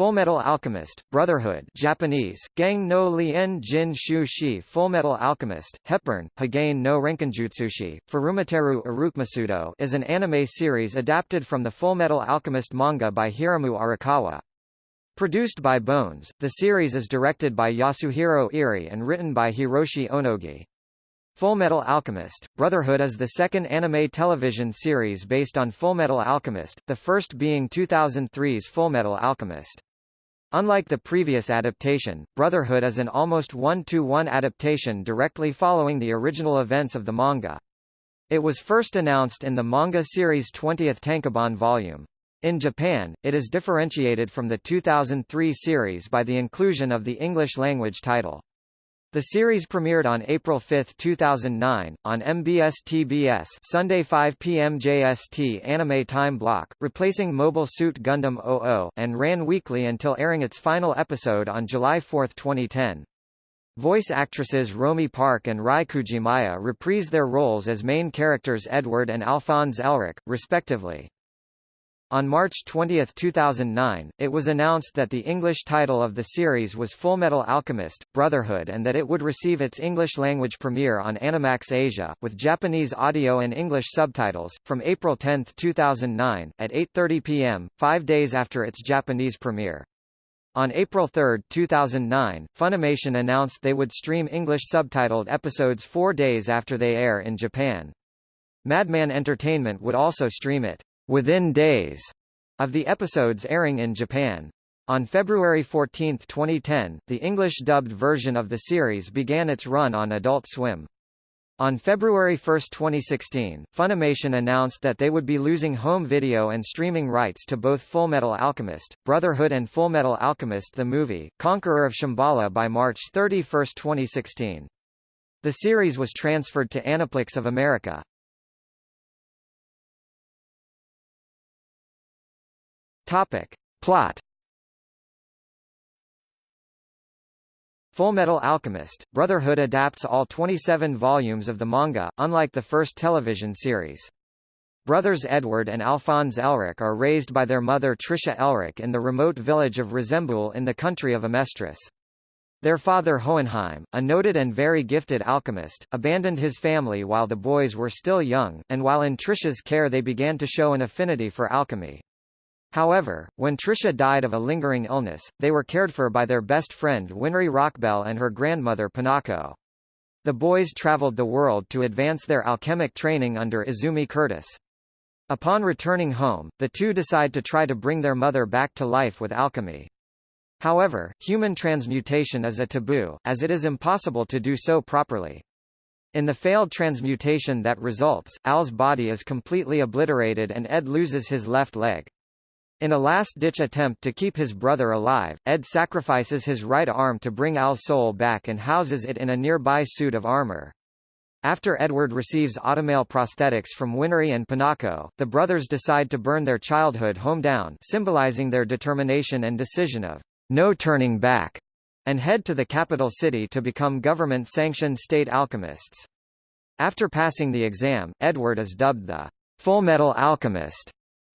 Fullmetal Alchemist, Brotherhood Japanese, Gang no Lien Jin Shu Shi Fullmetal Alchemist, Hepburn, Hagane no Renkinjutsushi, Furumateru Urukmasudo is an anime series adapted from the Fullmetal Alchemist manga by Hiromu Arakawa. Produced by Bones, the series is directed by Yasuhiro Irie and written by Hiroshi Onogi. Fullmetal Alchemist, Brotherhood is the second anime television series based on Fullmetal Alchemist, the first being 2003's Fullmetal Alchemist. Unlike the previous adaptation, Brotherhood is an almost one-to-one -one adaptation directly following the original events of the manga. It was first announced in the manga series 20th Tankobon volume. In Japan, it is differentiated from the 2003 series by the inclusion of the English-language title. The series premiered on April 5, 2009, on MBS TBS Sunday 5 p.m. JST anime time block, replacing Mobile Suit Gundam 00, and ran weekly until airing its final episode on July 4, 2010. Voice actresses Romi Park and Rai Kugimiya reprise their roles as main characters Edward and Alphonse Elric, respectively. On March 20, 2009, it was announced that the English title of the series was Fullmetal Alchemist, Brotherhood and that it would receive its English-language premiere on Animax Asia, with Japanese audio and English subtitles, from April 10, 2009, at 8.30 p.m., five days after its Japanese premiere. On April 3, 2009, Funimation announced they would stream English subtitled episodes four days after they air in Japan. Madman Entertainment would also stream it within days of the episodes airing in Japan. On February 14, 2010, the English-dubbed version of the series began its run on Adult Swim. On February 1, 2016, Funimation announced that they would be losing home video and streaming rights to both Fullmetal Alchemist, Brotherhood and Fullmetal Alchemist the movie, Conqueror of Shambhala by March 31, 2016. The series was transferred to Aniplex of America. Topic. Plot Fullmetal Alchemist, Brotherhood adapts all 27 volumes of the manga, unlike the first television series. Brothers Edward and Alphonse Elric are raised by their mother Tricia Elric in the remote village of Resembool in the country of Amestris. Their father Hohenheim, a noted and very gifted alchemist, abandoned his family while the boys were still young, and while in Tricia's care they began to show an affinity for alchemy. However, when Tricia died of a lingering illness, they were cared for by their best friend Winry Rockbell and her grandmother Pinako. The boys traveled the world to advance their alchemic training under Izumi Curtis. Upon returning home, the two decide to try to bring their mother back to life with alchemy. However, human transmutation is a taboo, as it is impossible to do so properly. In the failed transmutation that results, Al's body is completely obliterated and Ed loses his left leg. In a last-ditch attempt to keep his brother alive, Ed sacrifices his right arm to bring Al's soul back and houses it in a nearby suit of armor. After Edward receives automail prosthetics from Winry and Pinako, the brothers decide to burn their childhood home down symbolizing their determination and decision of no turning back, and head to the capital city to become government-sanctioned state alchemists. After passing the exam, Edward is dubbed the Full Metal Alchemist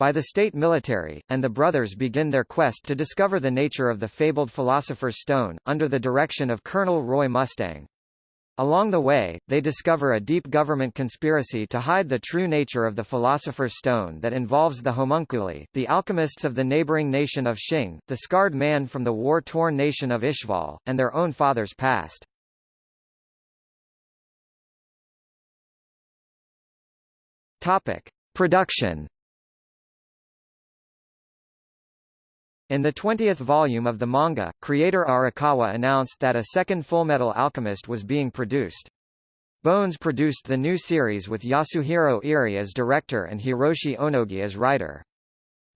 by the state military, and the brothers begin their quest to discover the nature of the fabled Philosopher's Stone, under the direction of Colonel Roy Mustang. Along the way, they discover a deep government conspiracy to hide the true nature of the Philosopher's Stone that involves the homunculi, the alchemists of the neighboring nation of Xing, the scarred man from the war-torn nation of Ishval, and their own father's past. Topic. Production In the 20th volume of the manga, creator Arakawa announced that a second Fullmetal Alchemist was being produced. Bones produced the new series with Yasuhiro Irie as director and Hiroshi Onogi as writer.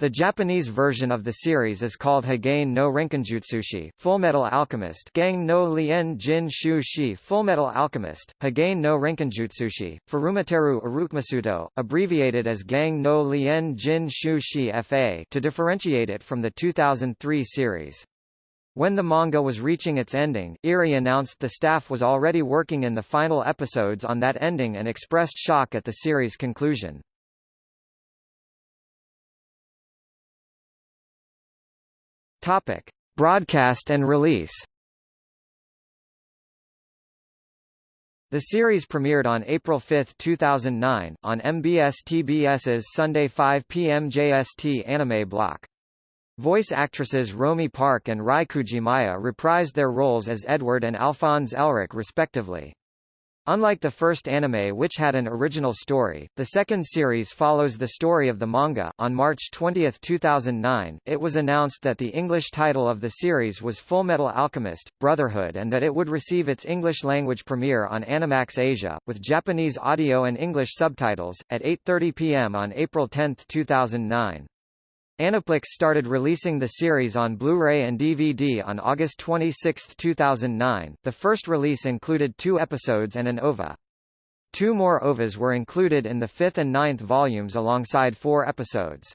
The Japanese version of the series is called Hagane no Renkinjutsushi, Fullmetal Alchemist Gang no Lien Jin Shu Shi Fullmetal Alchemist, Hagane no Renkinjutsushi, Furumateru Urukmasudo, abbreviated as Gang no Lien Jin Shu Shi FA to differentiate it from the 2003 series. When the manga was reaching its ending, Irie announced the staff was already working in the final episodes on that ending and expressed shock at the series' conclusion. Topic: Broadcast and release. The series premiered on April 5, 2009, on MBS TBS's Sunday 5 p.m. JST anime block. Voice actresses Romi Park and Rai Kugimiya reprised their roles as Edward and Alphonse Elric respectively. Unlike the first anime which had an original story, the second series follows the story of the manga. On March 20, 2009, it was announced that the English title of the series was Fullmetal Alchemist: Brotherhood and that it would receive its English language premiere on Animax Asia with Japanese audio and English subtitles at 8:30 p.m. on April 10, 2009. Aniplex started releasing the series on Blu-ray and DVD on August 26, 2009. The first release included two episodes and an OVA. Two more OVAs were included in the fifth and ninth volumes alongside four episodes.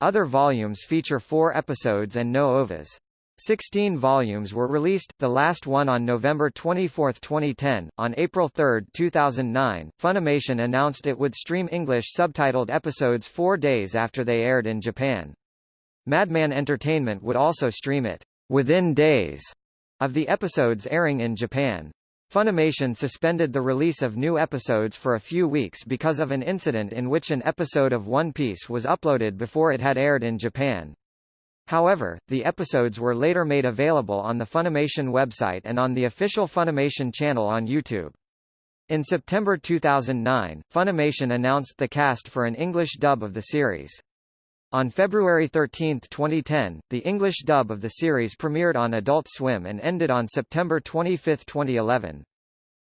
Other volumes feature four episodes and no OVAs. Sixteen volumes were released, the last one on November 24, 2010. On April 3, 2009, Funimation announced it would stream English subtitled episodes four days after they aired in Japan. Madman Entertainment would also stream it within days of the episodes airing in Japan. Funimation suspended the release of new episodes for a few weeks because of an incident in which an episode of One Piece was uploaded before it had aired in Japan. However, the episodes were later made available on the Funimation website and on the official Funimation channel on YouTube. In September 2009, Funimation announced the cast for an English dub of the series. On February 13, 2010, the English dub of the series premiered on Adult Swim and ended on September 25, 2011.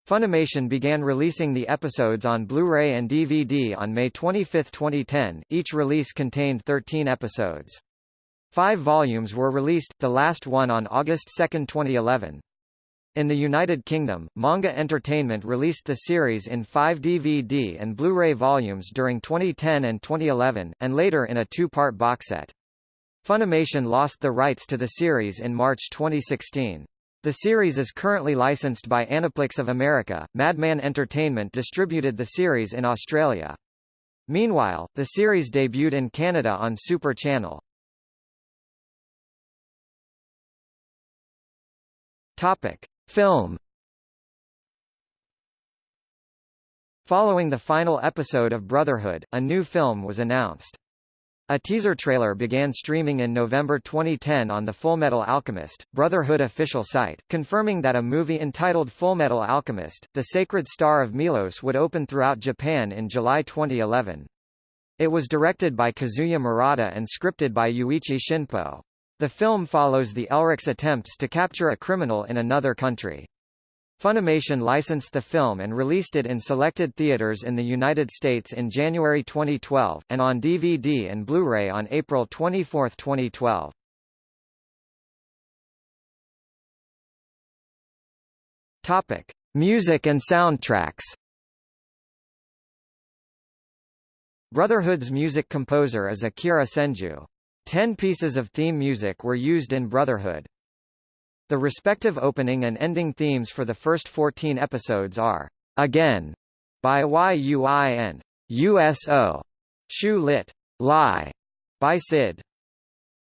Funimation began releasing the episodes on Blu-ray and DVD on May 25, 2010. Each release contained 13 episodes. Five volumes were released, the last one on August 2, 2011. In the United Kingdom, Manga Entertainment released the series in five DVD and Blu-ray volumes during 2010 and 2011, and later in a two-part box set. Funimation lost the rights to the series in March 2016. The series is currently licensed by Aniplex of America. Madman Entertainment distributed the series in Australia. Meanwhile, the series debuted in Canada on Super Channel. Topic: Film. Following the final episode of Brotherhood, a new film was announced. A teaser trailer began streaming in November 2010 on the Fullmetal Alchemist, Brotherhood official site, confirming that a movie entitled Fullmetal Alchemist, The Sacred Star of Milos would open throughout Japan in July 2011. It was directed by Kazuya Murata and scripted by Yuichi Shinpo. The film follows the Elric's attempts to capture a criminal in another country. Funimation licensed the film and released it in selected theaters in the United States in January 2012, and on DVD and Blu-ray on April 24, 2012. Topic: Music and soundtracks. Brotherhood's music composer is Akira Senju. Ten pieces of theme music were used in Brotherhood. The respective opening and ending themes for the first 14 episodes are Again by YUI and USO Shu lit. Lie by Sid.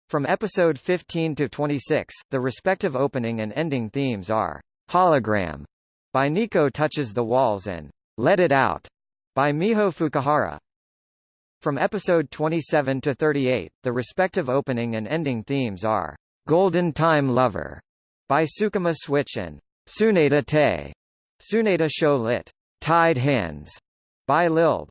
From episode 15 to 26, the respective opening and ending themes are Hologram by Nico Touches the Walls and Let It Out by Miho Fukuhara. From episode 27 to 38, the respective opening and ending themes are Golden Time Lover by Sukima Switch and Tsuneta Te, Tsuneta Show Lit. Tied Hands by Lilb.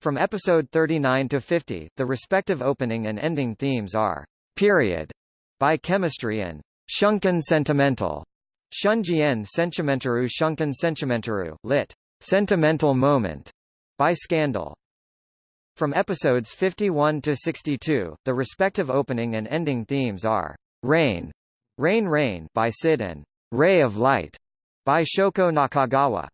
From episode 39 to 50, the respective opening and ending themes are Period by Chemistry and Shunken Sentimental. Shunjien Sentimentaru Shunken Sentimentaru lit. Sentimental Moment by Scandal. From episodes 51 to 62, the respective opening and ending themes are Rain, Rain Rain by Sid and Ray of Light by Shoko Nakagawa.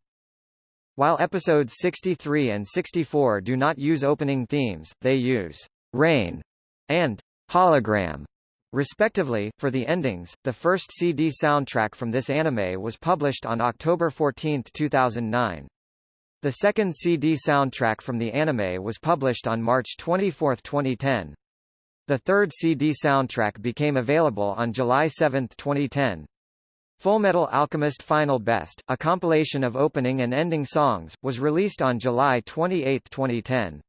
While episodes 63 and 64 do not use opening themes, they use Rain and Hologram respectively. For the endings, the first CD soundtrack from this anime was published on October 14, 2009. The second CD soundtrack from the anime was published on March 24, 2010. The third CD soundtrack became available on July 7, 2010. Fullmetal Alchemist Final Best, a compilation of opening and ending songs, was released on July 28, 2010.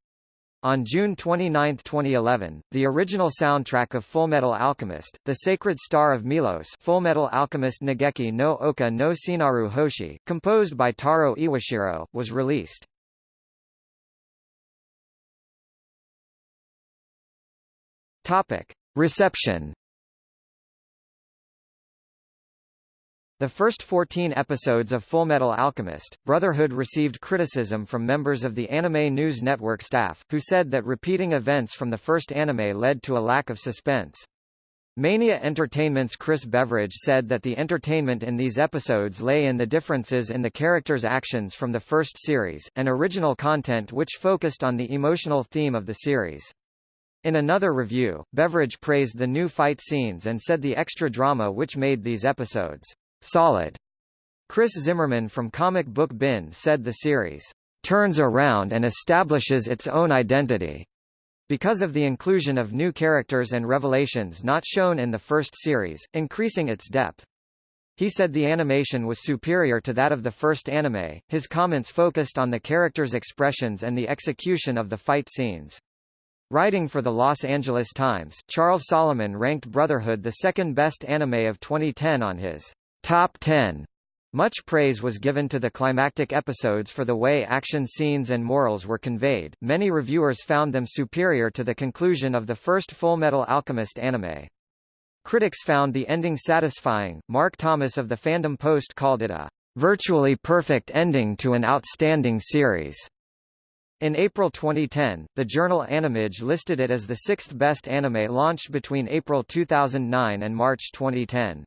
On June 29, 2011, the original soundtrack of Fullmetal Alchemist, The Sacred Star of Milos Fullmetal Alchemist Nageki no Oka no Seinaru Hoshi, composed by Taro Iwashiro, was released. Reception The first 14 episodes of Fullmetal Alchemist, Brotherhood received criticism from members of the Anime News Network staff, who said that repeating events from the first anime led to a lack of suspense. Mania Entertainment's Chris Beveridge said that the entertainment in these episodes lay in the differences in the characters' actions from the first series, and original content which focused on the emotional theme of the series. In another review, Beveridge praised the new fight scenes and said the extra drama which made these episodes solid. Chris Zimmerman from Comic Book Bin said the series turns around and establishes its own identity because of the inclusion of new characters and revelations not shown in the first series, increasing its depth. He said the animation was superior to that of the first anime. His comments focused on the characters' expressions and the execution of the fight scenes. Writing for the Los Angeles Times, Charles Solomon ranked Brotherhood the second best anime of 2010 on his Top 10 much praise was given to the climactic episodes for the way action scenes and morals were conveyed. Many reviewers found them superior to the conclusion of the first Full Metal Alchemist anime. Critics found the ending satisfying. Mark Thomas of the Fandom Post called it a virtually perfect ending to an outstanding series. In April 2010, the journal Animage listed it as the sixth best anime launched between April 2009 and March 2010.